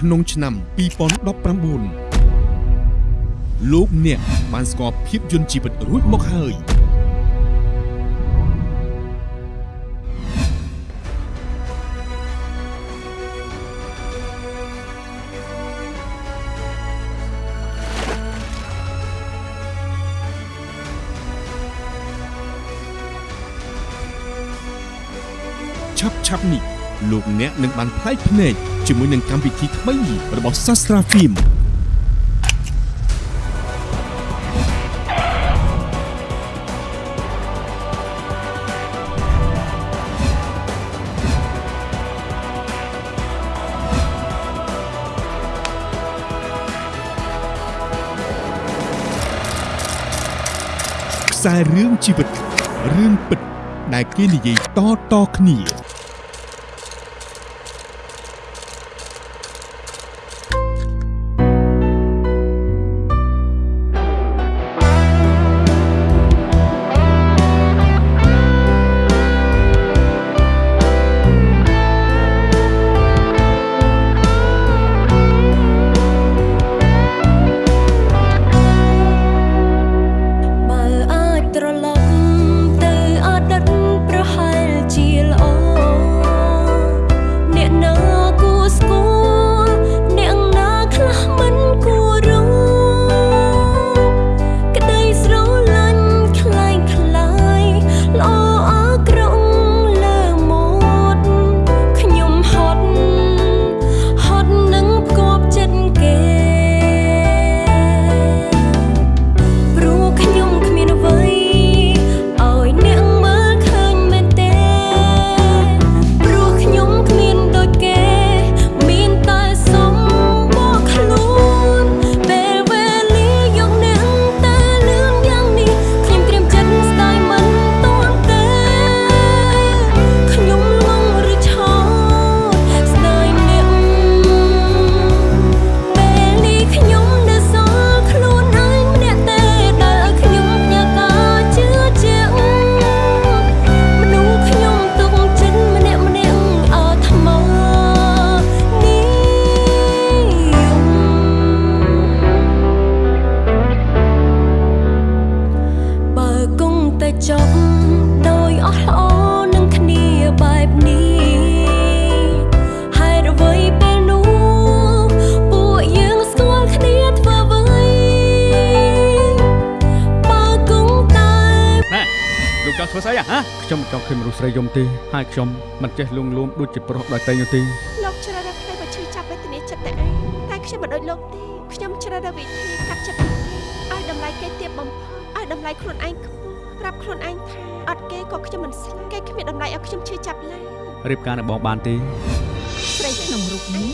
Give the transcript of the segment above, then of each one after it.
ក្នុងឆ្នាំ2019លោកអ្នកបានស្គាល់ភាពយន្តជីវិតរួចមកហើយឆាប់ឆាប់នេះ លោកអ្នកនឹងបានផ្លែកភ្នែកជាមួយនឹងកម្មវិធីថ្មីរបស់ Sastra Film ខ្សែរឿងជីវិតរឿងពិតដែលគេនិយាយតៗគ្នា មិនចង់ឃើញមនុស្សស្រីយំទេហើយខ្ញុំមិនចេះលួងលោមដូចជាប្រុសដោយតែនោះទេលោកជ្រើសរើសថ្ងៃមកឈឺចាប់វេទនាចិត្តតែឯងតែខ្ញុំមិនដូចលោកទេខ្ញុំជ្រើសរើសវិធីកាត់ចិត្តឲ្យតម្លៃគេទាបបំផុតឲ្យតម្លៃខ្លួនឯងខ្ពស់ប្រាប់ខ្លួនឯងថាអត់គេក៏ខ្ញុំមិនស្លាប់គេគ្មានតម្លៃឲ្យខ្ញុំឈឺចាប់ឡើយរៀបការនឹងបងបានទេស្រីក្នុងរូបនេះ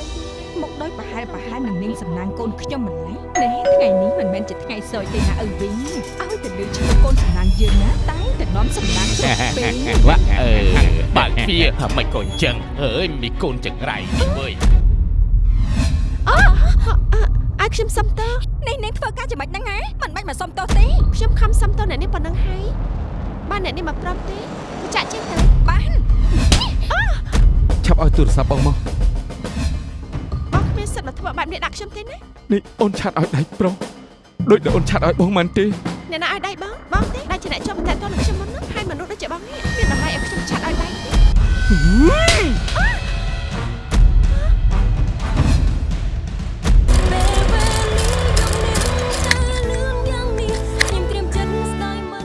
មកដោយប្រហែលប្រហែលនឹងនាងសំណាងកូនខ្ញុំម្ល៉េះនេះថ្ងៃនេះមិនមែនជាថ្ងៃសោយទេណាឪវិញឲ្យទៅលើឈ្មោះកូនសំណាងយើងណាតែងតែ នាំសំណាងគ្រប់ពេលវ៉ាអឺបើកទ្វារថាមិនក៏អញ្ចឹងអើយមីកូនចង្រៃនេះវើយឲ្យខ្ញុំសុំតើនេះនាងធ្វើការចំណេចហ្នឹងហ៎មិនបាច់មកសុំទោសទេខ្ញុំខំសុំតើអ្នកនេះប៉ុណ្ណឹងហើយបានអ្នកនេះមកប្រាប់ទេចាក់ចេញទៅបានឆាប់ឲ្យទូរស័ព្ទបងមកបងគ្មានសិទ្ធិមកធ្វើបែបនេះដាក់ខ្ញុំទេណានេះអូនឆាត់ឲ្យដៃប្រុសដូចដែលអូនឆាត់ឲ្យបងមិនទេ អ្នកណាឲ្យដៃបងបងទេដែលជាអ្នកជាប់តែតនឹងខ្ញុំមុនហ្នឹងហើយមនុស្សដូចជាបងនេះមានតម្លៃឲ្យខ្ញុំឆាត់ឲ្យដៃទេពេលវេលាយកអ្នកតែលឿនយ៉ាងនេះខ្ញុំត្រៀមចិត្តស្ដាយមិន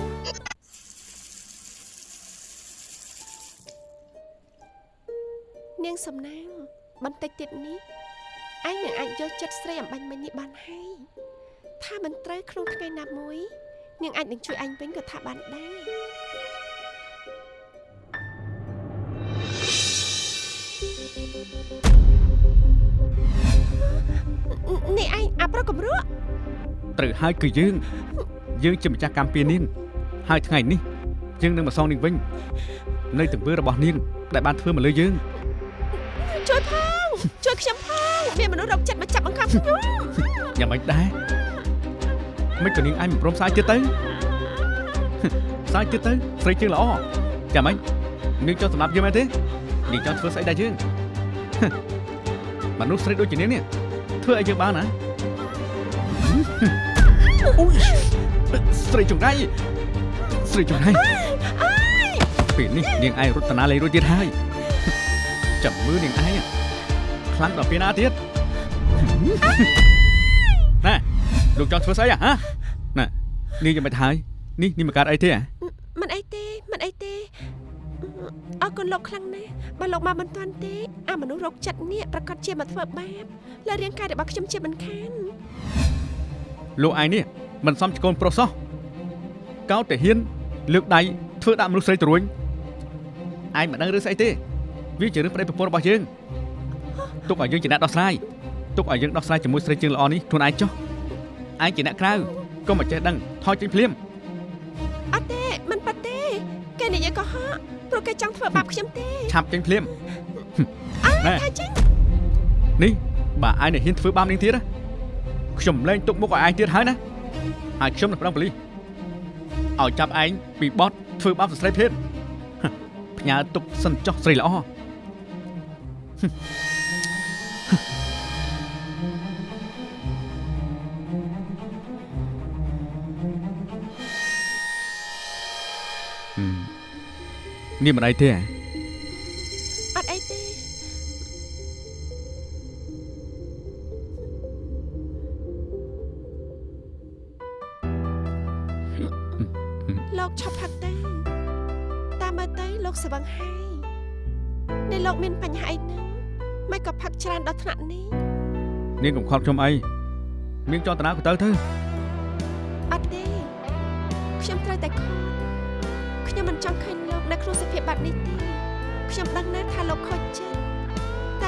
នាងសំណាងបន្តិចទៀតនេះឯងនឹងអាចយកចិត្តស្រីអំបញ្ញមិញនេះបានហើយថាមិនត្រូវក្នុងថ្ងៃណាមួយ នាងអាចនឹងជួយអញវិញក៏ថាបានដែរនេះឯងអាប្រុសកំរក់ត្រូវហើយគឺយើង យើងជាម្ចាស់កម្មពីនាងហើយថ្ងៃនេះយើងនឹងមកសងនាងវិញនៅទង្វើរបស់នាងដែលបានធ្វើមកលើយើងជួយផងជួយខ្ញុំផងមានមនុស្សរកចិត្តមកចាប់បង្ខំខ្ញុំយ៉ាងម៉េចដែរ មិនក៏នាងឯងមិនព្រមសាយទៀតទៅសាយទៀតទៅស្រីជើងល្អចាំម៉េចនាងចង់សម្លាប់យើងមែនទេនាងចង់ធ្វើស្អីដែរយើងមនុស្សស្រីដូចជានាងនេះធ្វើឲ្យយើងបានណាអូយស្រីចង្រៃស្រីចង្រៃពេលនេះនាងឯងរត់តាណាលេងរួចទៀតហើយចាំមើលនាងឯងខ្លាំងដល់ពេលណាទៀតណែ លោកចង់ធ្វើស្អីហ៎ណែនាងយ៉ាងម៉េចហើយនេះនេះមកកើតអីទេហ៎មិនអីទេមិនអីទេអរគុណលោកខ្លាំងណាស់បើលោកមកមិនទាន់ទេអាមនុស្សរោគចិត្តនេះប្រកាសជាមកធ្វើបាបលើរាងកាយរបស់ខ្ញុំជាមិនខានលោកឯងនេះមិនសមជាកូនប្រុសសោះកោតតែហ៊ានលើកដៃធ្វើដាក់មនុស្សស្រីត្រួញឯងមិនដឹងរឿងស្អីទេវាជារឿងប្តីប្រពន្ធរបស់យើងទុកឲ្យយើងជាអ្នកដោះស្រាយទុកឲ្យយើងដោះស្រាយជាមួយស្រីជើងល្អនេះខ្លួនឯងចុះ ឯងជាអ្នកក្រៅកុំមកចេះដឹងថយចេញភ្លាមអត់ទេមិនប៉ាត់ទេគេនិយាយកុហកព្រោះគេចង់ធ្វើបាបខ្ញុំទេឆាប់ចេញភ្លាមណែថាចេញនេះបើឯងនេះហ៊ានធ្វើបាបនាងទៀតណាខ្ញុំលែងទុកមុខឲ្យឯងទៀតហើយណាហើយខ្ញុំនឹងប្រឹងប៉ូលីសឲ្យចាប់ឯងពីបទធ្វើបាបស្ត្រីភេទហឹមផ្ញើទុកសិនចុះស្រីល្អហឹ នេះមិនអីទេហ៎អត់អីទេលោកឈប់ផឹកទេតាមមើលទៅលោកស្វឹងហើយនេះលោកមានបញ្ហាអីហ្នឹងមិនក៏ផឹកច្រើនដល់ថ្នាក់នេះនាងកុំខត់ខ្ញុំអីនាងចង់តាណាក៏ទៅទៅ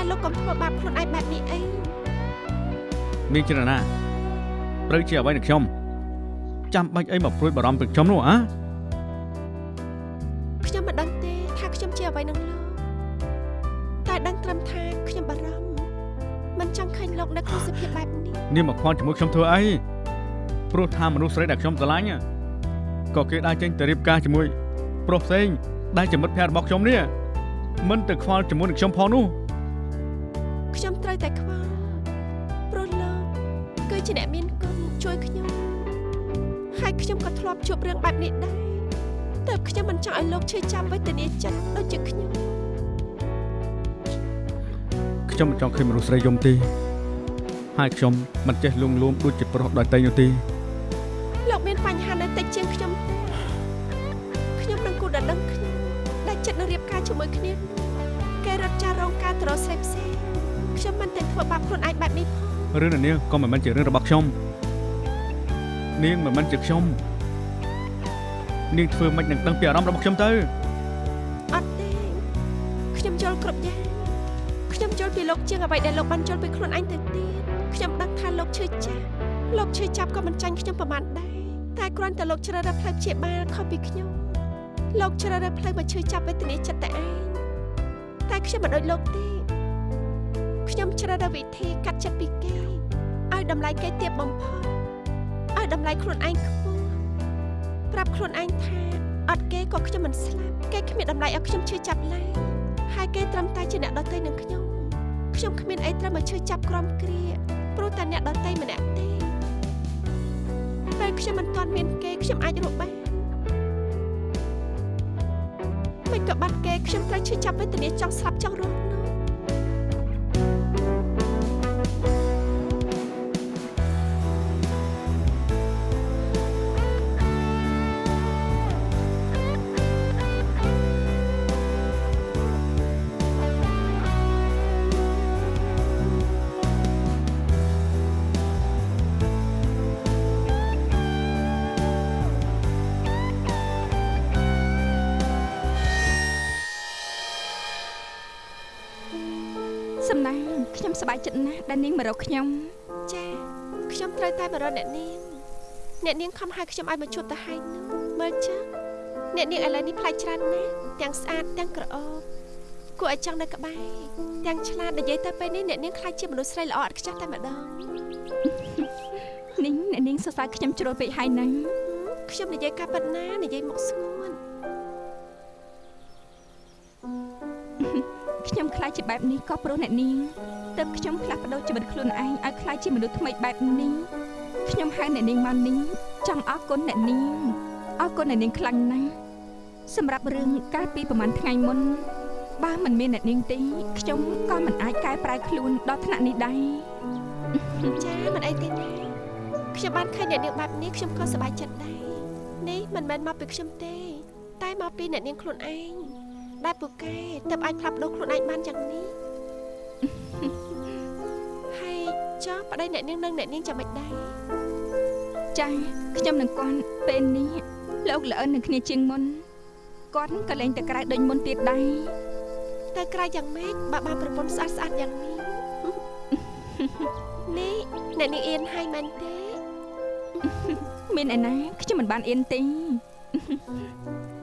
លោកកុំធ្វើបាបខ្លួនឯងបែបនេះអីនាងជានរណាត្រូវជាអ្វីនឹងខ្ញុំចាំបាច់អីមកព្រួយបារម្ភពីខ្ញុំនោះហ៎ខ្ញុំមិនដឹងទេថាខ្ញុំជាអ្វីនឹងលោកតែដឹងត្រឹមថាខ្ញុំបារម្ភមិនចង់ឃើញលោកនៅក្នុងសភាពបែបនេះនាងមកខ្វល់ជាមួយខ្ញុំធ្វើអីព្រោះថាមនុស្សស្រីដែលខ្ញុំស្រឡាញ់ក៏គេដើរចេញទៅរៀបការជាមួយប្រុសផ្សេងដែលជាមិត្តភក្តិរបស់ខ្ញុំនេះមិនទៅខ្វល់ជាមួយនឹងខ្ញុំផងនោះខ្ញុំ ត្រូវតែខ្វល់ព្រោះលោកគឺជាអ្នកមានគុណជួយខ្ញុំហើយខ្ញុំក៏ធ្លាប់ជួបរឿងបែបនេះដែរតែខ្ញុំមិនចង់ឲ្យលោកឈឺចាប់វេទនាចិត្តដូចជាខ្ញុំខ្ញុំមិនចង់ឃើញមនុស្សស្រីយំទេហើយខ្ញុំមិនចេះលួងលោមដូចជាប្រុសដតៃនោះទេលោកមានបញ្ហានៅតិចជាងខ្ញុំទេខ្ញុំនឹងគូដណ្ដឹងខ្ញុំដែលចិត្តនឹងរៀបការជាមួយគ្នានោះគេរត់ចាររោងការត្រស្រីផ្សេង ខ្ញុំមិនតែធ្វើបាបខ្លួនឯងបែបនេះផងរឿងនេះក៏មិនមែនជារឿងរបស់ខ្ញុំនាងមិនមែនជាខ្ញុំនាងធ្វើមិននឹងដឹងពីអារម្មណ៍របស់ខ្ញុំទៅអត់ទេខ្ញុំយល់គ្រប់យ៉ាងខ្ញុំយល់ពីលោកជាងអ្វីដែលលោកបានយល់ពីខ្លួនឯងទៅទៀតខ្ញុំដឹងថាលោកឈឺចាប់លោកឈឺចាប់ក៏មិនចាញ់ខ្ញុំប្រហែលដែរតែគ្រាន់តែលោកជ្រើសរើសផ្លូវព្យាបាលខុសពីខ្ញុំលោកជ្រើសរើសផ្លូវមកឈឺចាប់វេទនាចិត្តតែឯងតែខ្ញុំមិនដូចលោកទេ ខ្ញុំជ្រើសរើសវិធីកាត់ចិត្តពីគេឲ្យតម្លៃគេទាបបំផុតឲ្យតម្លៃខ្លួនឯងខ្ពស់ប្រាប់ខ្លួនឯងថាអត់គេក៏ខ្ញុំមិនស្លាប់គេគ្មានតម្លៃឲ្យខ្ញុំឈឺចាប់ឡើយហើយគេត្រឹមតែជាអ្នកដទៃនឹងខ្ញុំខ្ញុំគ្មានអីត្រូវមកឈឺចាប់ក្រំគ្រាព្រោះតែអ្នកដទៃម្នាក់ទេពេលខ្ញុំមិនទាន់មានគេខ្ញុំអាចរកបានមិនក៏បាត់គេខ្ញុំត្រូវឈឺចាប់វេទនាចង់ស្លាប់ចង់រស់នោះសំ ខ្ញុំសប្បាយចិត្តណាស់ដែលនាងមករកខ្ញុំចាខ្ញុំត្រូវតែមករកអ្នកនាងអ្នកនាងខំហៅខ្ញុំឲ្យមកជួបទៅហើយនោះមើលចឹងអ្នកនាងឥឡូវនេះប្លែកច្រើនណាស់ទាំងស្អាតទាំងក្រអូបគួរឲ្យចង់នៅក្បែរទាំងឆ្លាតនិយាយទៅពេលនេះអ្នកនាងខ្លាចជាមនុស្សស្រីល្អឥតខ្ចោះតែម្ដងនាងអ្នកនាងសរសើរខ្ញុំជ្រុលពេកហើយណាខ្ញុំនិយាយការពិតណានិយាយមកស្ងួនខ្ញុំខ្លាចជាបែបនេះក៏ព្រោះអ្នកនាង ទើបខ្ញុំផ្លាស់ប្ដូរជីវិតខ្លួនឯងឲ្យក្លាយជាមនុស្សថ្មីបែបនេះខ្ញុំហៅអ្នកនាងមកនេះចង់អរគុណអ្នកនាងអរគុណអ្នកនាងខ្លាំងណាស់សម្រាប់រឿងកាលពីប្រហែលថ្ងៃមុនបើមិនមានអ្នកនាងទេខ្ញុំក៏មិនអាចកែប្រែខ្លួនដល់ថ្នាក់នេះដែរចាមិនអីទេណាខ្ញុំបានឃើញអ្នកនាងបែបនេះខ្ញុំក៏សប្បាយចិត្តដែរនេះមិនមែនមកពីខ្ញុំទេ តែមកពីអ្នកនាងខ្លួនឯងដែលពូកែទើបអាចផ្លាប់ប្ដូរខ្លួនឯងបានយ៉ាងនេះហើយ ចុះប្តីអ្នកនាងនឹងអ្នកនាងចាំមិនដែរចាខ្ញុំនឹងគាត់ពេលនេះលោកល្អិននឹងគ្នាជាងមុនគាត់ក៏លែងតែក្រៅដូចមុនទៀតដែរទៅក្រៅយ៉ាងម៉េចបើបានប្រពន្ធស្អាតស្អាតយ៉ាងនេះនេះអ្នកនាងអៀនហើយមែនទេមានឯណាខ្ញុំមិនបានអៀនទេ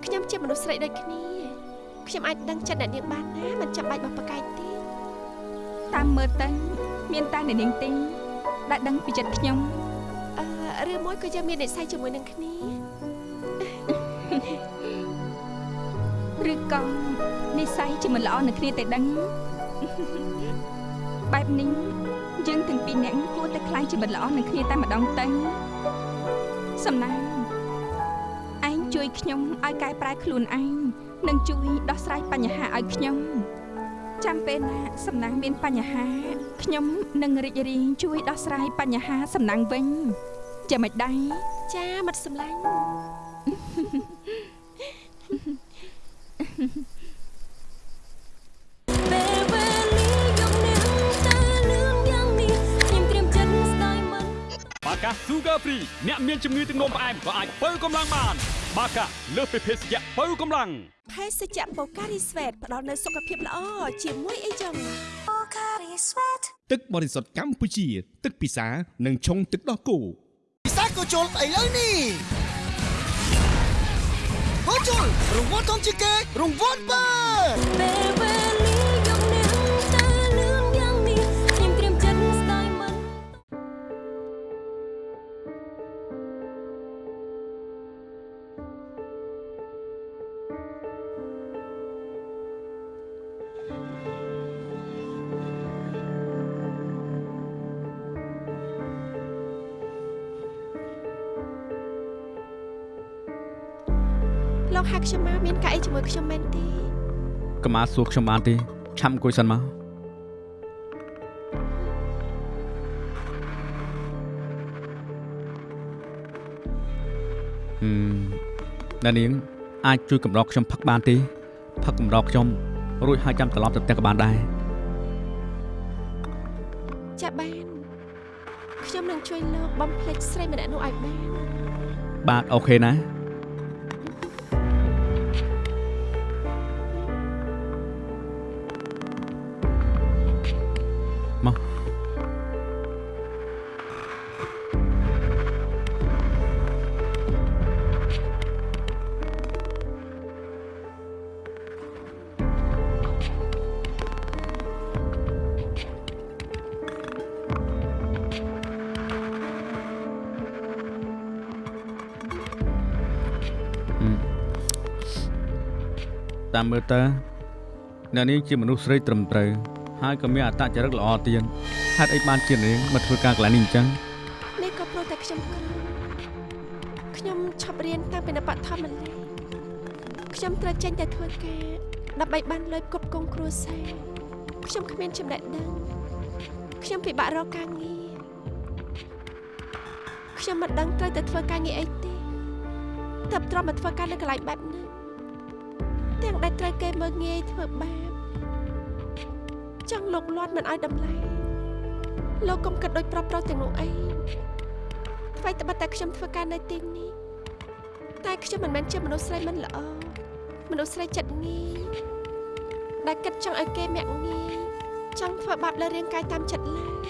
ខ្ញុំជាមនុស្សស្រីដូចគ្នាខ្ញុំអាចដឹងចិត្តអ្នកនាងបានណាមិនចាំបាច់បោះប្រកែកទេ តាមមើលទៅមានតែអ្នកនាងទេដែលដឹងពីចិត្តខ្ញុំអឺឬមួយក៏យើងមាននិស្ស័យជាមួយនឹងគ្នាឬក៏និស្ស័យជាមិនល្អនឹងគ្នាតែដឹងបែបនេះយើងទាំងពីរនាក់គួរតែខ្លាយជាមិត្តល្អនឹងគ្នាតែម្ដងទៅសំណាងឯងជួយខ្ញុំឲ្យកែប្រែខ្លួនឯងនិងជួយដោះស្រាយបញ្ហាឲ្យខ្ញុំ ចាំពេលណាសំណាងមានបញ្ហាខ្ញុំនឹងរីករាយជួយដោះស្រាយបញ្ហាសំណាងវិញចាំមិនដែរចាមិត្តសម្លាញ់ពេលវេលាយកនាងទៅលឿនយ៉ាងនេះខ្ញុំត្រៀមចិត្តស្ដាយមិនបាកា Sugar Free អ្នកមានជំងឺទឹកនោមផ្អែមក៏អាចបើកម្លាំងបាន បាកាលើសពីភេសជ្ជៈបើកម្លាំងភេសជ្ជៈបូការីស្វេតផ្ដល់នូវសុខភាពល្អជាមួយអីចឹងទឹកបរិសុទ្ធកម្ពុជា ទឹកពិសានិងឆុងទឹកដោះគោពិសាក៏ជុលឥឡូវនេះហូជុលរង្វាន់ធំជាងគេរង្វាន់បើ មកមានកាក់អីជាមួយខ្ញុំមែនទេកុំអាសួរខ្ញុំបានទេឆាប់អង្គុយសិនមកហឹមអ្នកនាងអាចជួយកម្រោកខ្ញុំផឹកបានទេផឹកកម្រោកខ្ញុំរួចហើយចាំត្រឡប់ទៅផ្ទះក៏បានដែរចាបានខ្ញុំនឹងជួយលោកបំភ្លេចស្រីម្នាក់នោះឲ្យបានបាទអូខេណា មមើលទៅអ្នកនាងជាមនុស្សស្រីត្រឹមត្រូវហើយក៏មានអត្តចរិតល្អទៀតហេតុអីបានជានាងមកធ្វើការកន្លែងនេះអញ្ចឹងនេះក៏ព្រោះតែខ្ញុំក្រខ្ញុំឈប់រៀនតាំងពីនៅបឋមម្ល៉េះខ្ញុំត្រូវចេញទៅធ្វើការដើម្បីបានលុយផ្គត់ផ្គង់គ្រួសារខ្ញុំគ្មានចំណេះដឹងខ្ញុំពិបាករកការងារខ្ញុំមិនដឹងត្រូវទៅធ្វើការងារអីទេតែទ្រាំមកធ្វើការនៅកន្លែងបែបនេះ ទាំងដែលត្រូវគេមើលងាយធ្វើបាបចង់លោកលាត់មិនឲ្យតម្លៃលោកកុំគិតដូចប្រុសប្រុសទាំងនោះអីថ្មីត្បិតតែខ្ញុំធ្វើការនៅទីនេះតែខ្ញុំមិនមែនជាមនុស្សស្រីមិនល្អមនុស្សស្រីចិត្តងាយដែលគិតចង់ឲ្យគេមាក់ងាយចង់ធ្វើបាបលើរាងកាយតាមចិត្តឡើយ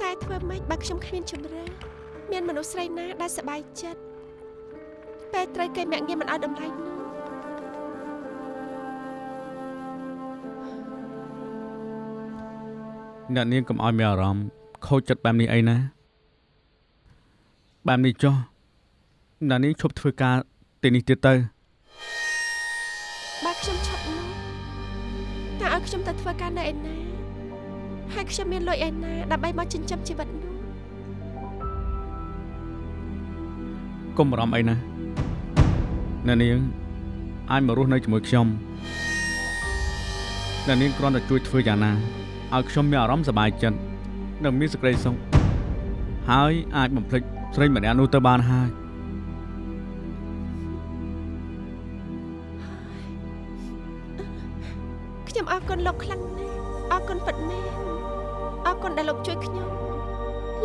តែធ្វើម៉េចបើខ្ញុំគ្មានជំរឿមានមនុស្សស្រីណាដែលសប្បាយចិត្តពេលត្រូវគេមាក់ងាយមិនឲ្យតម្លៃនោះ អ្នកនាងកុំឲ្យមានអារម្មណ៍ខូចចិត្តបែបនេះអីណាបែបនេះចុះអ្នកនាងឈប់ធ្វើការទីនេះទៀតទៅបើខ្ញុំឈប់នោះតើឲ្យខ្ញុំទៅធ្វើការនៅឯណាហើយខ្ញុំមានលុយឯណាដើម្បីមកចិញ្ចឹមជីវិតនោះកុំបារម្ភអីណាអ្នកនាងអាចមករស់នៅជាមួយខ្ញុំអ្នកនាងគ្រាន់តែជួយធ្វើយ៉ាងណា ឲ្យខ្ញុំមានអារម្មណ៍សប្បាយចិត្តនិងមានសេចក្តីសុខហើយអាចបំភ្លេចស្រីម្នាក់នោះទៅបានហើយខ្ញុំអរគុណលោកខ្លាំងណាស់អរគុណពិតមែនអរគុណដែលលោកជួយខ្ញុំ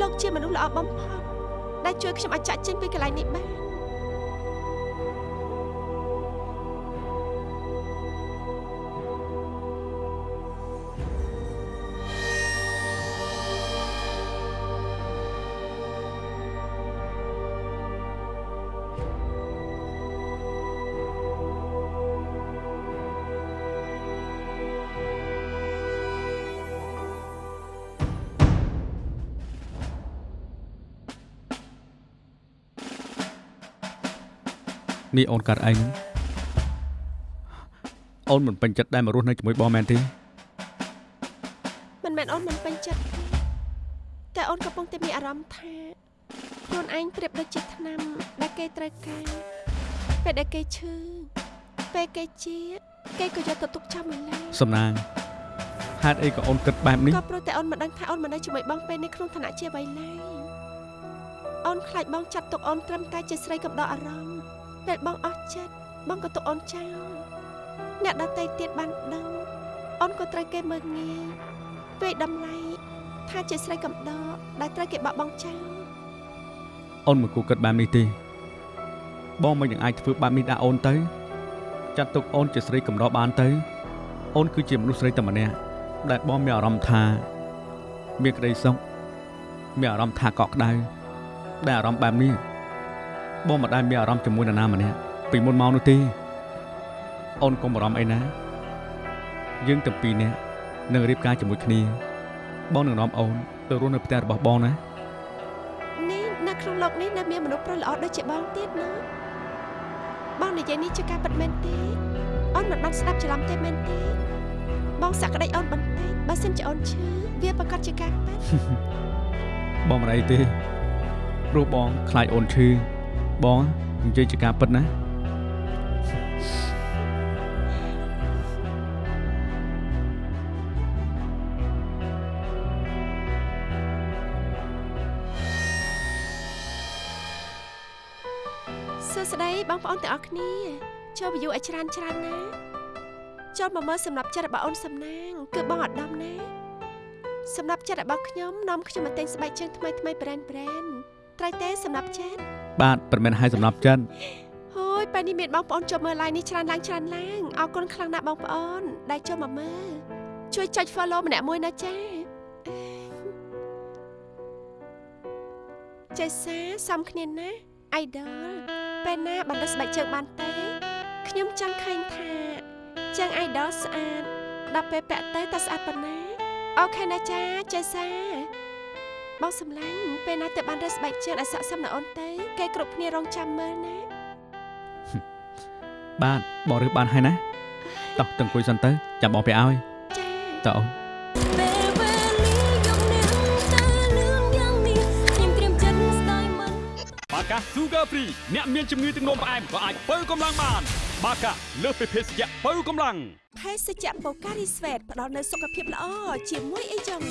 លោកជាមនុស្សល្អបំផុតដែលជួយខ្ញុំឲ្យចាក់ចេញពីកន្លែងនេះបាន នេះអូនកាត់អីហ្នឹងអូនមិនពេញចិត្តដែលមករស់នៅជាមួយបងមែនទេមិនមែនអូនមិនពេញចិត្តទេតែអូនកំពុងតែមានអារម្មណ៍ថាខ្លួនឯងប្រៀបដូចជាថ្នាំដែលគេត្រូវការពេលដែលគេឈឺពេលគេជាគេក៏យកទៅទុកចោលមួយឡើយសំណាងហេតុអីក៏អូនគិតបែបនេះក៏ព្រោះតែអូនមិនដឹងថាអូនមិននៅជាមួយបងពេលនេះក្នុងឋានៈជាអ្វីឡើយអូនខ្លាចបងចាត់ទុកអូនត្រឹមតែជាស្រីកំដរអារម្មណ៍ ពេលបងអស់ចិត្តបងក៏ទុកអូនចោលអ្នកដតីទៀតបានដឹងអូនក៏ត្រូវគេមើលងាយពេលតម្លៃថាជាស្រីកំដរដែលត្រូវគេបោះបង់ចោលអូនមិនគួរគិតបែបនេះទេបងមិននឹងអាចធ្វើបែបនេះដាក់អូនទៅចាត់ទុកអូនជាស្រីកំដរបានទៅអូនគឺជាមនុស្សស្រីតែម្នាក់ដែលបងមានអារម្មណ៍ថាមានក្តីសុខមានអារម្មណ៍ថាកក់ក្ដៅដែលអារម្មណ៍បែបនេះ បងមិនដែលមានអារម្មណ៍ជាមួយនរណាម្នាក់ពីមុនមកនោះទេអូនកុំបារម្ភអីណា យើងទាំងពីរនាក់នឹងរៀបការជាមួយគ្នា បងនឹងនាំអូនទៅរស់នៅផ្ទះរបស់បងណានេះនៅក្នុងលោកនេះនៅមានមនុស្សប្រុសល្អដូចជាបងទៀតណាបងនិយាយនេះជាការពិតមែនទេអូនមិនបានស្ដាប់ច្រឡំទេមែនទេបងសក្តិអូនបន្តិចបើសិនជាអូនឈឺវាប្រកាសជាការពិតបងមិនអីទេព្រោះបងខ្លាចអូនឈឺ បងនិយាយជាការពិតណាសួស្តីបងប្អូនទាំងអស់គ្នាចូល view ឲ្យច្រើនច្រើនណាចូលមកមើលសម្រាប់ចិត្តរបស់អូនសំណាង គឺបងអត់ដំណាសម្រាប់ចិត្តរបស់ខ្ញុំនាំខ្ញុំមកទិញស្បែកជើងថ្មីថ្មី brand brand ត្រូវទេសម្រាប់ចិត្ត បាទប្រមិនឲ្យសម្រាប់ចិនហូយពេលនេះមានបងប្អូនចូលមើល live នេះច្រើនឡើងច្រើនឡើងអរគុណខ្លាំងណាស់បងប្អូន ដែលចូលមកមើលជួយចុច follow ម្នាក់មួយណាចាចេសាសំគ្នាណា idol ពេលណាបានដឹកស្បែកជើងបានទេខ្ញុំចង់ឃើញថាជើង idol ស្អាតដល់ពេលពាក់ទៅតើស្អាតប៉ុណ្ណាអូខេណាចាចេសា បងសំឡាញ់ពេលណាទៅបានរើសស្បែកជើងឲ្យស័ក្តិសមណាអូនទៅគេគ្រប់គ្នារងចាំមើលណាបាទបងរើសបានហើយណាតោះទៅអង្គុយសិនទៅចាំបងទៅឲ្យចាតើអូនពេលវេលាយកនាងទៅលឿនយ៉ាងនេះខ្ញុំត្រៀមចិត្តស្ដាយមិនបាកា Sugar Free អ្នកមានជំងឺទឹកនោមផ្អែមក៏អាចបើកម្លាំងបាន បាកាលើសពីភេសជ្ជៈបើកម្លាំងភេសជ្ជៈបូការីស្វេតផ្ដល់នូវសុខភាពល្អជាមួយអីចឹង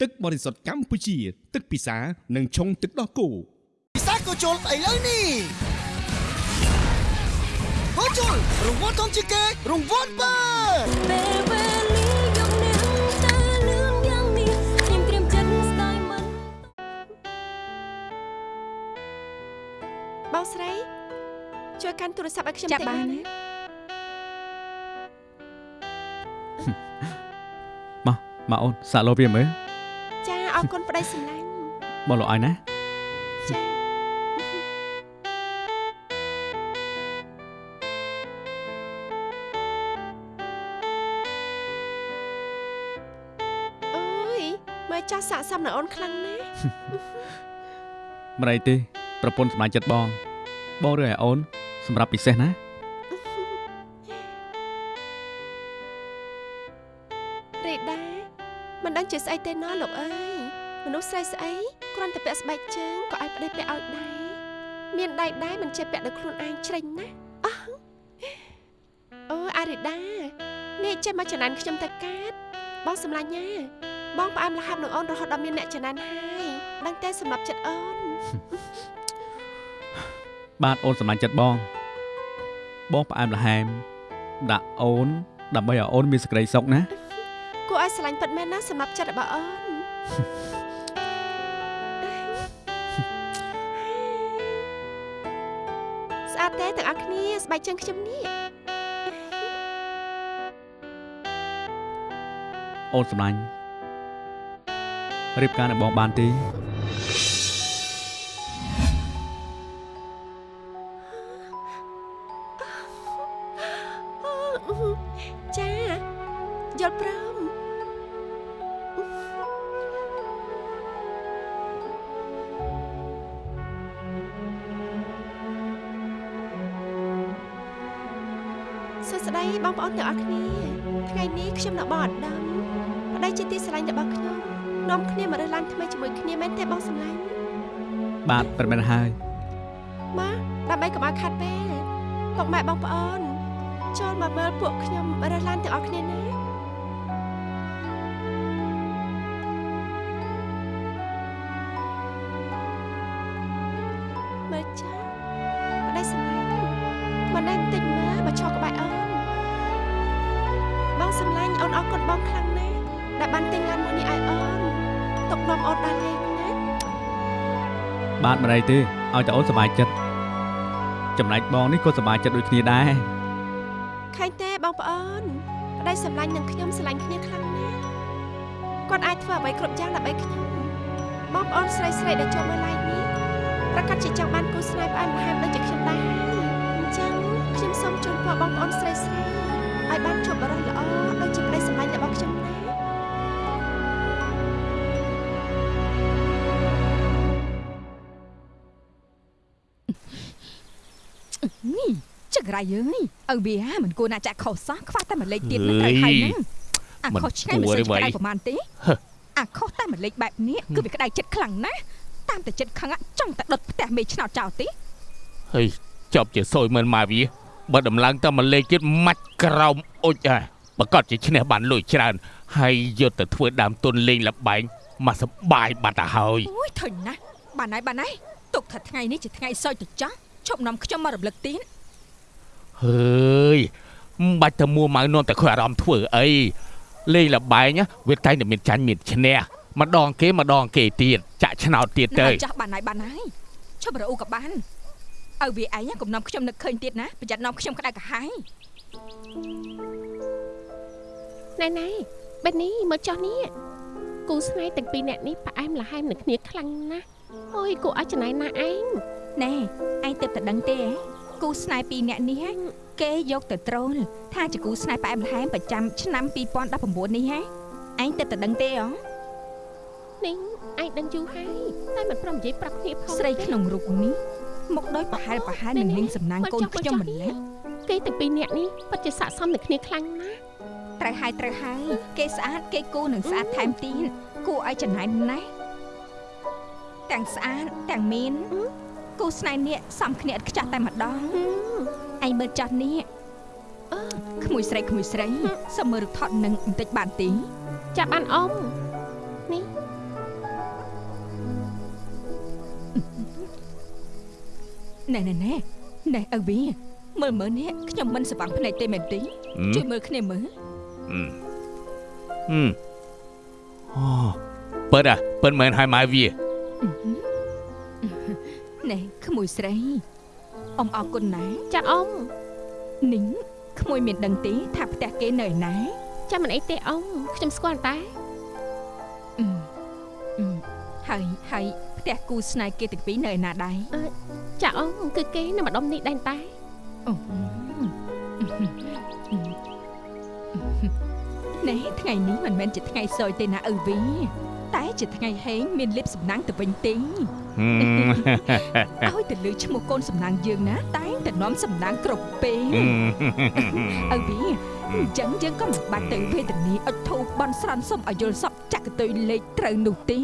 ទឹកបរិសុទ្ធកម្ពុជា ទឹកពិសានិងឆុងទឹកដោះគោពិសាក៏ជុលស្អីលើនេះក៏ជុលរង្វាន់ធំជាងគេរង្វាន់បើពេលវេលាយកនាងទៅលឿនយ៉ាងនេះខ្ញុំត្រៀមចិត្តស្ដាយមិនបងស្រីជួយកាន់ទូរស័ព្ទឲ្យខ្ញុំចាប់តិចបានណាណាមកអូនសាក់លោវាមើលចា អរគុណប្តីសម្លាញ់បងលោកឲ្យណាចាអូយមើលចាស់ស័កសមនៅអូនខ្លាំងណាស់មិនអីទេ ប្រពន្ធសម្លាញ់ចិត្តបង បងរើសឲ្យអូន សម្រាប់ពិសេសណារីដាមិនដឹងជាស្អីទេណលោកអើយ មនុស្សស្រីស្អីគ្រាន់តែពាក់ស្បែកជើងក៏ឲ្យប្តីពាក់ឲ្យដែរមានដៃដែរមិនចេះពាក់ដោយខ្លួនឯងជ្រិញណាអោះអូអារីដានេះចេះមកចំណានខ្ញុំទៅកាត់បងសម្លាញ់ណាបងផ្អែមល្ហែមនឹងអូនរហូតដល់មានអ្នកចំណានហើយដឹងតែសម្រាប់ចិត្តអូនបាទអូនសម្លាញ់ចិត្តបង បងផ្អែមល្ហែមដាក់អូនដើម្បីឲ្យអូនមានសេចក្តីសុខណាគួរឲ្យស្រឡាញ់ពិតមែនណាសម្រាប់ចិត្តរបស់អូន គ្នាស្បែកជើងខ្ញុំនេះអូនសម្លាញ់រៀបការនឹងបងបានទេចាយល់ព្រម បងប្អូនទាំងអស់គ្នាថ្ងៃនេះខ្ញុំនៅបងអត្តមប្តីជាទីស្រឡាញ់របស់ខ្ញុំនាំគ្នាមករើសឡានថ្មីជាមួយគ្នាមែនទេបងសម្លាញ់បាទប្រមែនហើយមកដើម្បីកុំឲ្យខាត់ពេលពុកម៉ែបងប្អូនចូលមកមើលពួកខ្ញុំរើសឡានទាំងអស់គ្នាណា មិនអីទេឲ្យតែអូនសប្បាយចិត្តចំណែកបងនេះក៏សប្បាយចិត្តដូចគ្នាដែរឃើញទេបងប្អូនប្តីសម្លាញ់នឹងខ្ញុំស្រឡាញ់គ្នាខ្លាំងណាស់គាត់អាចធ្វើអ្វីគ្រប់យ៉ាងដើម្បីខ្ញុំបងប្អូនស្រីស្រីៗដែលចូលមក live នេះប្រកាសជាចង់បានគូស្នេហ៍ផ្អែមល្ហែមដូចជាខ្ញុំដែរអញ្ចឹងខ្ញុំសូមជូនពរបងប្អូនស្រីស្រីៗឲ្យបានជួបបរិសុទ្ធល្អ ចង្រៃយើយឪវាមិនគួរណាចាក់ខុសសោះខ្វះតែមួយលេខទៀតមិនត្រូវហើយហ្នឹងអាខុសឆ្ងាយមិនសូវឆ្ងាយប្រហែលទេអាខុសតែមួយលេខបែបនេះគឺវាក្តៅចិត្តខ្លាំងណាស់តាមតែចិត្តខឹងចង់តែដុតផ្ទះមេឆ្នោតចោលទេហើយចប់ជាសយមិនមកវាបើដំឡើងតែមួយលេខទៀតមាច់ក្រោមអុចហ่ะប្រកាសជាឈ្នះបានលុយច្រើនហើយយកទៅធ្វើដើមទុនលេងលបែងមកសបាយបាត់ទៅហើយអូយធុញណាស់បានហើយបានហើយទុកថាថ្ងៃនេះជាថ្ងៃសោយទៅចោះឈប់នាំខ្ញុំមករំលឹកទៀត ហើយមិនបាច់ទៅមួម៉ៅនាំតែខុសអារម្មណ៍ធ្វើអីលេងលបែងណាវាតែងតែមានចាញ់មានឈ្នះម្ដងគេម្ដងគេទៀតចាក់ឆ្នោតទៀតទៅណាចាស់បានហើយបានហើយឈប់រអ៊ូក៏បានឪវាឯងកុំនាំខ្ញុំនឹកឃើញទៀតណាប្រយ័ត្ននាំខ្ញុំក្តៅក្រហាយណែណែបែបនេះមើលចោះនេះគូស្នេហ៍ទាំងពីរនាក់នេះផ្អែមល្ហែមនឹងគ្នាខ្លាំងណាស់អូយគួរឲ្យចំណាយណាស់ឯងណែឯងទៅតែដឹងទេហ៎ គូស្នេហ៍ពីរនាក់នេះហ៎គេយកទៅត្រូលថាជាគូស្នេហ៍ផ្អែមល្ហែមប្រចាំឆ្នាំ2019នេះហ៎ឯងទៅតែដឹងទេហ៎នេះឯងដឹងយូរហើយតែមិនព្រមនិយាយប្រាប់គ្នាផងស្រីទេក្នុងរូបនេះមកដោយប្រហែលប្រហែលនឹងនាងសំណាងកូនខ្ញុំម្ល៉េះគេទាំងពីរនាក់នេះពិតជាស័ក្តិសមនឹងគ្នាខ្លាំងណាស់ត្រូវហើយត្រូវហើយគេស្អាតគេគូនឹងស្អាតថែមទៀតគួរឲ្យចំណាយណាស់ទាំងស្អាតទាំងមាន គូស្នេហ៍នេះសំគ្នាឥតខ្ចោះតែម្ដងហឹមឯងមើលចាស់នេះអឺក្មួយស្រីក្មួយស្រីសុំមើលរូបថតនឹងបន្តិចបានទេចាប់បានអ៊ំនេះណែណែណែណែឪវីមើលមើលនេះខ្ញុំមិនសង្វាំងភ្នែកទេមែនទេជួយមើលគ្នាមើលហឹមហឹមអូបើតើបើមិនហើយមកវា ណែក្មួយស្រីអ៊ំអរគុណណាស់ចាអ៊ំនីងក្មួយមានដឹងទេថាផ្ទះគេនៅឯណាចាំមិនអីទេអ៊ំខ្ញុំស្គាល់តែអឺអឺហើយហើយផ្ទះគូស្នេហ៍គេទាំងពីរនៅឯណាដែរចាអ៊ំគឺគេនៅម្ដុំនេះដែរតែអូណែថ្ងៃនេះមិនមែនជាថ្ងៃសោយទេណាឪវីតែជាថ្ងៃហេងមានលៀបសំណាងទៅវិញទេហឹម ឲ្យទៅលើឈ្មោះកូនសំណាងយើងណា តែងតែនាំសំណាងគ្រប់ពេលហឹមឪវីអញ្ចឹងយើងក៏មិនបាច់ទៅវេទនាអុជធូបបន់ស្រន់សុំឲ្យយល់សពចាក់កន្ទុយលេខត្រូវនោះទេ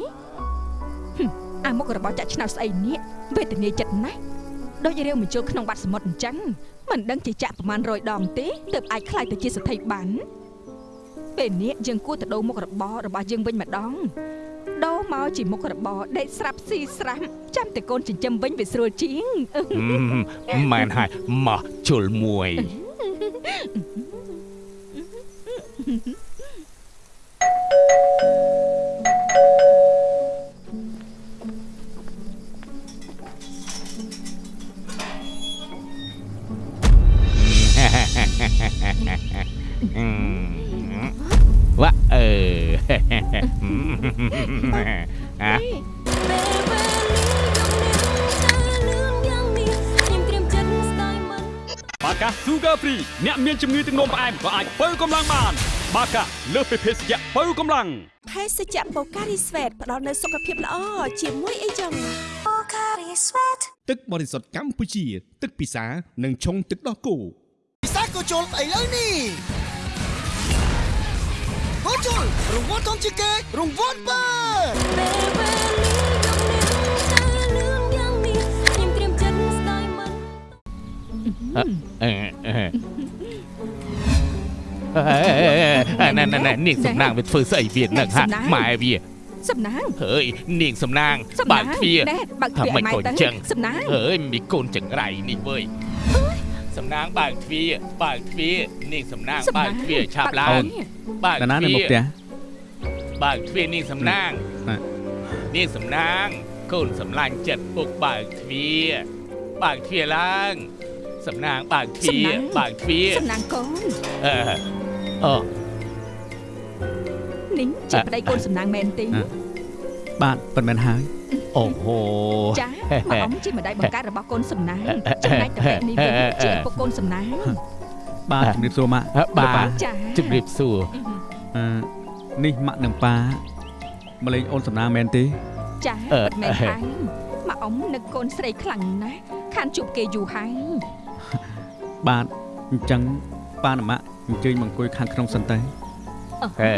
ហឹមអាមុខរបស់ចាក់ឆ្នោតស្អីនេះវេទនាចិត្តណាស់ដូចរាវបញ្ចូលក្នុងបាត់សមុទ្រអញ្ចឹងមិនដឹងជាចាក់ប្រមាណ100ដងទេទើបអាចខ្លាយទៅជាសទ្ធិបានពេលនេះយើងគួរទៅដូរមុខរបររបស់យើងវិញម្ដង ដូរមកជាមុខរបរដេកស្រាប់ស៊ីស្រាំចាំតែកូនចិញ្ចឹមវិញវាស្រួលជាងហឹមមែនហើយមកជុលមួយอื អ្នកមានជំងឺទឹកនោមផ្អែមក៏អាចបើកម្លាំងបាន បាកាលើសពីភេសជ្ជៈបើកម្លាំងភេសជ្ជៈបូការីស្វេតផ្ដល់នូវសុខភាពល្អជាមួយអីចឹងទឹកបរិសុទ្ធកម្ពុជា ទឹកពិសានិងឆុងទឹកដោះគោពិសាក៏ជុលឥឡូវនេះហូជុលរង្វាន់ធំជាងគេរង្វាន់បើពេលវេលាយប់នេះតើលឿនយ៉ាងនេះខ្ញុំត្រៀមចិត្តស្ដាយមិនអឺអឺអឺ ណែណែណែនាងសំណាងវាធ្វើស្អីវានឹងហាម៉ែវាសំណាងហើយនាងសំណាងសំបើណាកងទ្វារណែបើកទ្វារថាម៉េចឲ្យម៉ែកូនទៅចឹងសំណាងហើយមានកូនចង្រៃនេះវើយសំណាងបើកទ្វារបើកទ្វារនាងសំណាងសំបើណាកងទ្វារឆាប់ឡើងបើកបើកតាណាទ្នៅវាមុខផ្ទះរបើកទ្វារនាងសំណាងណានាងសំណាងកូនសំឡាញ់ចិត្តពុកបើកទ្វារបើកទ្វារឡើងសំណាងបើកទ្វារបើកទ្វារសំណាងកូនអឺ អូនេះជាប្តីកូនសំណាងមែនទេអ่ะបាទប៉ុន្មានហើយអូហូចាម៉ែអ៊ំជាម្ដាយបង្កើតរបស់កូនសំណាងចំណែកតែពេលនេះវិញជាឪពុកកូនសំណាងបាទជំរាបសួរម៉ាក់បាទចាជំរាបសួរអឺនេះម៉ាក់និងប៉ាម្លេងអូនសំណាងមែនទេចាអឺពិតមែនហើយម៉ែអ៊ំនឹកកូនស្រីខ្លាំងណាស់ខានជួបគេយូរហើយបាទអញ្ចឹងប៉ានិងម៉ាក់ អញ្ជើញមកអង្គុយខាងក្នុងសិនទៅហេ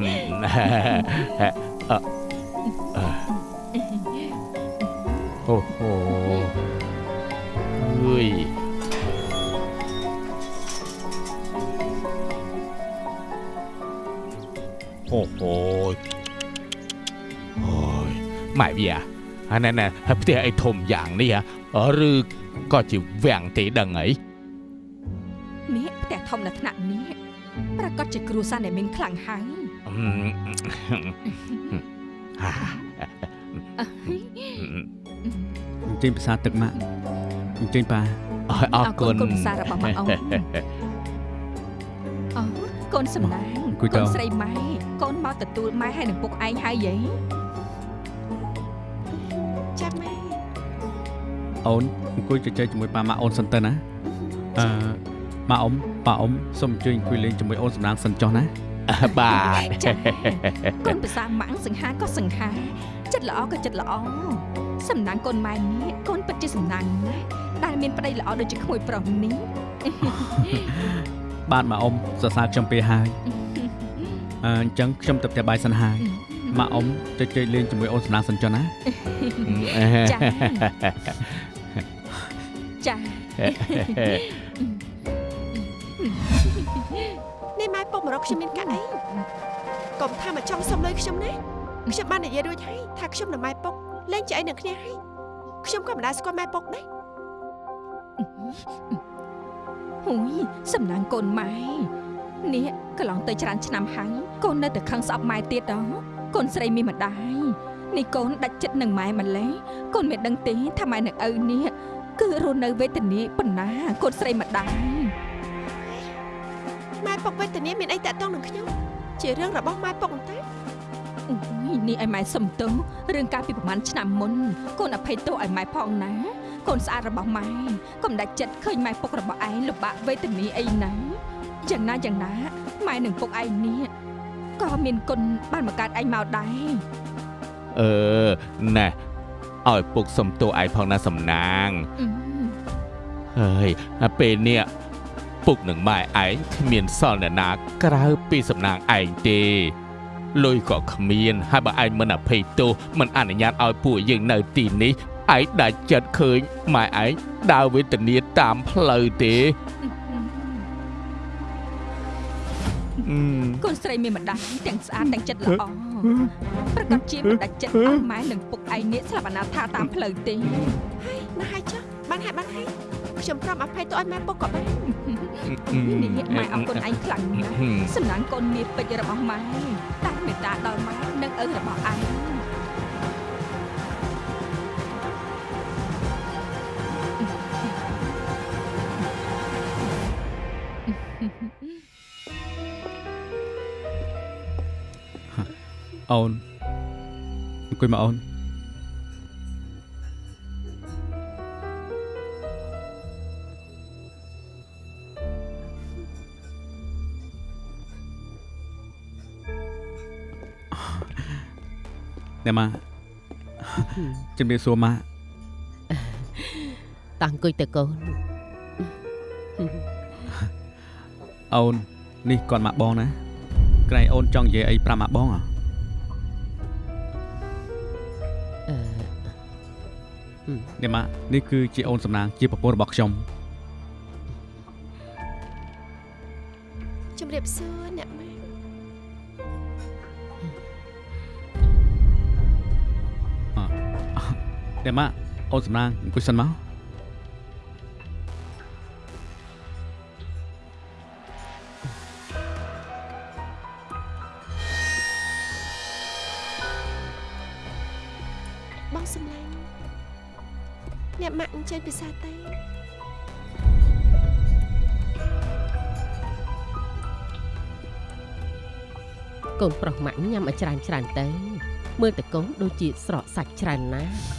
អឺអឺអូហូអើយអូហូអូយម៉ែវាអាណែណែផ្ទះអីធំយ៉ាងនេះហ៎ឬក៏ជាវាំងទេដឹងអីនេះ ផ្ទះធំនៅថ្នាក់នេះប្រកាសជាគ្រួសារដែលមានខ្លាំងហើយអឺហាអញ្ជើញភាសាទឹកម៉ាក់អញ្ជើញប៉ាអរអរគុណកូនភាសារបស់ម៉ែអ៊ំអូកូនសំណាងអង្គុយទៅកូនស្រីម៉ែកូនមកទទួលម៉ែហើយនឹងពុកឯងហើយយីចាំម៉ែអូនអង្គុយជជែកជាមួយប៉ាម៉ាក់អូនសិនទៅណាអឺម៉ាក់អ៊ំ ប៉ាអ៊ំសូមអញ្ជើញអង្គុយលេងជាមួយអូនសំណាងសិនចុះណាបាទចាកូនភាសាម៉ាំងសង្ហាក៏សង្ហាចិត្តល្អក៏ចិត្តល្អសំណាងកូនម៉ែនេះកូនពិតជាសំណាងណាស់ដែលមានប្តីល្អដូចជាក្មួយប្រុសនេះបាទម៉ាក់អ៊ំសរសើរខ្ញុំពេលហើយអឺអញ្ចឹងខ្ញុំទៅផ្ទះបាយសិនហើយម៉ាក់អ៊ំជជែកលេងជាមួយអូនសំណាងសិនចុះណាចាចា នេះម៉ែពុកម្រកខ្ញុំមានកាក់អីកុំថាមកចង់សុំលុយខ្ញុំណាខ្ញុំបាននិយាយរួចហើយថាខ្ញុំនិងម៉ែពុកលេងជាអីនឹងគ្នាហើយខ្ញុំក៏មិនដែលស្គាល់ម៉ែពុកដែរហ៊ុយសំណាងកូនម៉ែនេះកន្លងទៅច្រើនឆ្នាំហើយកូននៅតែខឹងស្អប់ម៉ែទៀតដល់កូនស្រីមានម្ដាយនេះកូនដាច់ចិត្តនឹងម៉ែម្លេះកូនមានដឹងទេថាម៉ែនឹងឪនេះគឺរស់នៅវេទនាប៉ុណ្ណាកូនស្រីម្ដាយម៉ែ ពុកវេទនាមានអីតាក់ទងនឹងខ្ញុំជារឿងរបស់ម៉ែពុកតែអូយនេះឲ្យម៉ែសុំទោសរឿងកាលពីប្រហែលឆ្នាំមុនកូនអភ័យទោសឲ្យម៉ែផងណាកូនស្អាតរបស់ម៉ែកុំដាច់ចិត្តឃើញម៉ែពុករបស់ឯងលំបាកវេទនាអីណាយ៉ាងណាយ៉ាងណាម៉ែនឹងពុកឯងនេះក៏មានគុណបានមកកើតឯងមកដែរអឺណែឲ្យពុកសំទោឯងផងណាសំណាងអឺហើយពេលនេះ ពុកនឹងម៉ែឯងគ្មានសល់អ្នកណាក្រៅពីសំណាងឯងទេលុយក៏គ្មានហើយបើឯងមិនអភ័យទោសមិនអនុញ្ញាតឲ្យពួកយើងនៅទីនេះឯងដាច់ចិត្តឃើញម៉ែឯងដើរវេទនាតាមផ្លូវទេអឺកូនស្រីមានម្ដាយទាំងស្អាតទាំងចិត្តល្អប្រកាសជាមិនដាច់ចិត្តឲ្យម៉ែនិងពុកឯងនេះស្លាប់អនាថាតាមផ្លូវទេហើយណាស់ហើយចុះបានហើយបានហើយខ្ញុំព្រមអភ័យទោសឲ្យម៉ែពុកក៏បាន នេះម៉ែអរគុណឯងខ្លាំងណាស់សំណាងកូនមាសពេជ្ររបស់ម៉ែតែមេត្តាដល់ម៉ែនិងឪរបស់ឯងអូនអង្គុយមកអូន អ្នកម៉ាជំរាបសួរម៉ាតាំងអង្គុយទៅកូនអូននេះគាត់មកបងណាក្រែងអូនចង់និយាយអីប្រាប់មកបងអ្ហ៎អឺអ្នកម៉ានេះគឺជាអូនសំណាងជាប្រពន្ធរបស់ខ្ញុំជំរាបសួរ អ្នកម៉ែអ្នកម៉ាអូនសំណាងអង្គុយសិនមកបងសំឡាញ់អ្នកម៉ាក់អញ្ជើញពិសាទេកូនប្រុសម៉ាក់ញ៉ាំឲ្យច្រើនច្រើនទៅមើលតែកូនដូចជាស្រកសាច់ច្រើនណាស់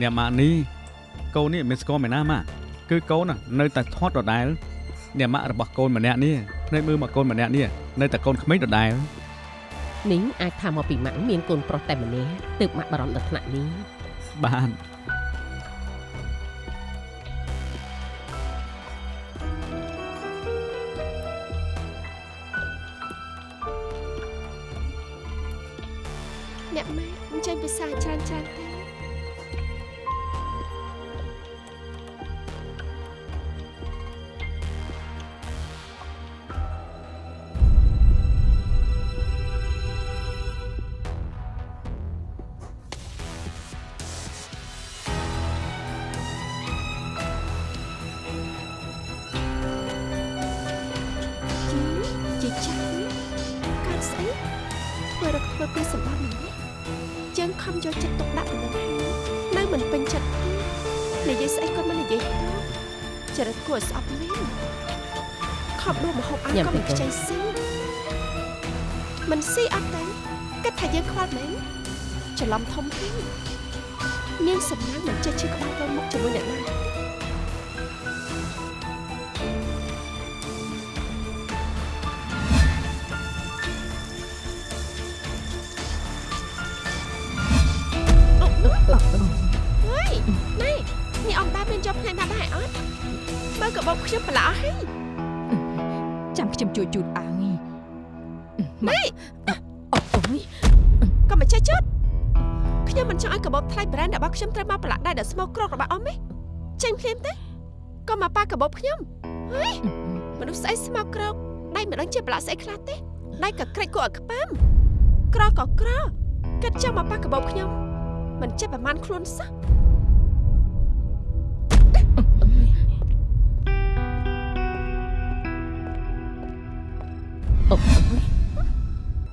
អ្នកម៉ានេះកូននេះមិនស្គាល់មែនណាម៉ាគឺកូនណានៅតែធាត់ដដែលអ្នកម៉ាក់របស់កូនម្នាក់នេះភ្នែកមើលមកកូនម្នាក់នេះនៅតែកូនក្មេងដដែលនេះអាចថាមកពីម៉ាក់មានកូនប្រុសតែម្នាក់ទើបម៉ាក់បារម្ភដល់ថ្នាក់នេះបានអ្នកម៉ែអញ្ជើញពិសាច្រើនច្រើនទេ មើលកាបូបខ្ញុំប្រឡោះហើយចាំខ្ញុំជួយជូតឲ្យនេះអូអូយក៏មិនចេះជត់ខ្ញុំមិនចង់ឲ្យកាបូបថ្លៃ brand របស់ខ្ញុំត្រូវមកប្រឡាក់ដៃដល់ស្មោកក្រករបស់អមទេចេញភ្លាមទេក៏មកប៉ាកាបូបខ្ញុំហើយមនុស្សស្អីស្មោកក្រកដៃមិនដឹងជាប្រឡាក់ស្អីខ្លះទេដៃក៏ក្រិចគួរឲ្យខ្ពើមក្រក៏ក្រគិតចង់មកប៉ាកាបូបខ្ញុំមិនចេះប្រមាណខ្លួនសោះ អូយ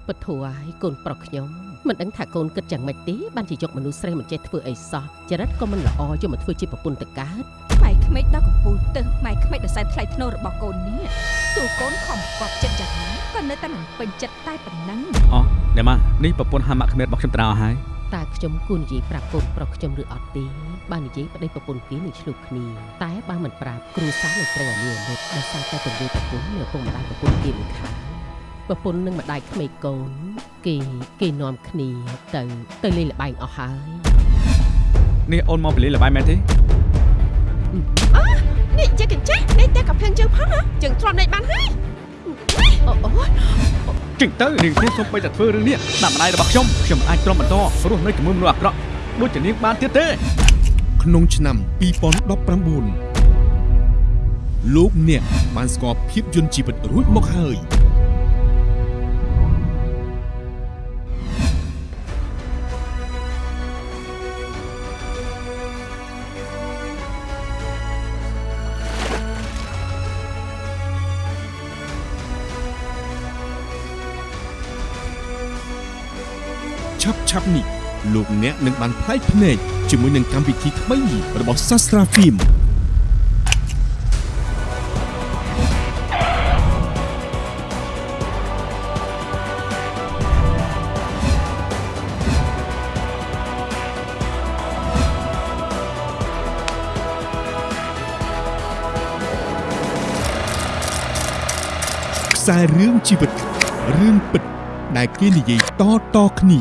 ពធัวឲ្យកូនប្រុសខ្ញុំមិនដឹងថាកូនគិតយ៉ាងម៉េចទេបានជាយកមនុស្សស្រីមិនចេះធ្វើអីសោះចរិតក៏មិនល្អយកមកធ្វើជាប្រពន្ធទៅកើតម៉ែក្មេកដល់កំពូលទៅម៉ែក្មេកដល់សែនថ្លៃធ្នូរបស់កូននេះទោះកូនខំកប់ចិត្តយ៉ាងណាក៏នៅតែមិនពេញចិត្តតែប៉ុណ្ណឹងអូអ្នកម៉ានេះប្រពន្ធហាម៉ាក់ក្មេតរបស់ខ្ញុំត្រាឲ្យហើយតើខ្ញុំគួរនិយាយប្រាប់កូនប្រុសខ្ញុំឬអត់ទេបាននិយាយប្តីប្រពន្ធគេនឹងឆ្លុះគ្នាតែបើមិនប្រាប់គ្រូសាស្ត្រនឹងត្រូវអាលីអាលិតដោយសារតែទង្វើប្រពន្ធនៅឪពុកម្ដាយប្រពន្ធគេមិនខាន ប្រពន្ធនឹងម្ដាយក្មេកកូន គេគេនាំគ្នាទៅទៅលេងល្បែងអស់ហើយនេះអូនមកពីលេងល្បែងមែនទេនេះជាកញ្ចេះនេះតែកាភ្លឹងជើងផងហ៎ជើងទ្រាំដេកបានហើយអូអូចេញទៅនាងខ្ញុំសូមបីតែធ្វើរឿងនេះដាក់ម្ដាយរបស់ខ្ញុំខ្ញុំមិនអាចទ្រាំបន្តរស់នៅជាមួយមនុស្សអាក្រក់ដូចជានាងបានទៀតទេ ក្នុងឆ្នាំ2019លោកអ្នកបានស្គាល់ភាពយន្តជីវិតរួចមកហើយ ប់នេះលោកអ្នកនឹងបានផ្លែកភ្នែកជាមួយនឹងកម្មវិធីថ្មីរបស់សាស្ត្រាហ្វីមខ្សែរឿងជីវិតរឿងពិត ដែលគេនិយាយតៗគ្នា